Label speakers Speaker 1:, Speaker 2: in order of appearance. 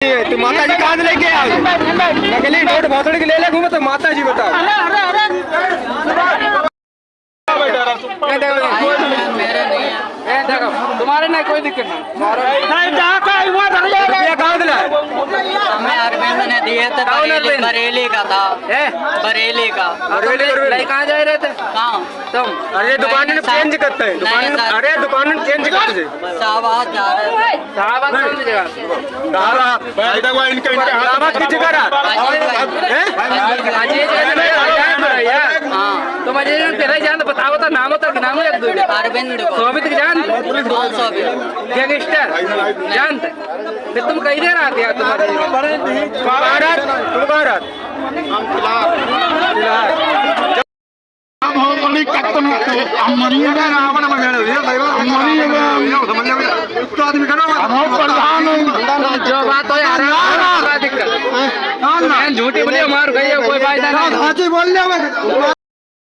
Speaker 1: तू माता जी कहाँ लेके आओ नकली नोट भाषण के ले ले घूमे तो माता जी बताओ तुम्हारे ना कोई दिक्कत नहीं रुपया कहाँ से लाए
Speaker 2: हमें थे
Speaker 1: कौन
Speaker 2: बरेली बरेली का था
Speaker 1: ए
Speaker 2: बरेली का
Speaker 1: बरेली, बरेली। कहाँ जा रहे थे
Speaker 2: कहाँ
Speaker 1: तुम अरे दुकान में चेंज करते हैं दुकान अरे दुकान में चेंज करते हैं
Speaker 2: शाहबाद जा रहे
Speaker 1: कौन सी जगह। हैं? अजान पर है
Speaker 2: हाँ
Speaker 1: तुम अजय तो बताओ तो नाम होता कि नाम है एक दो
Speaker 2: अरविंद को
Speaker 1: सोमित की जान गैंगस्टर जानते फिर तुम कहीं दे रहा था तुम अजय तुम कहाँ रात तुम कहाँ रात फ़िलहाल जो बात हो यार झूठी बोली मार गई कोई फ़ायदा नहीं
Speaker 3: बोल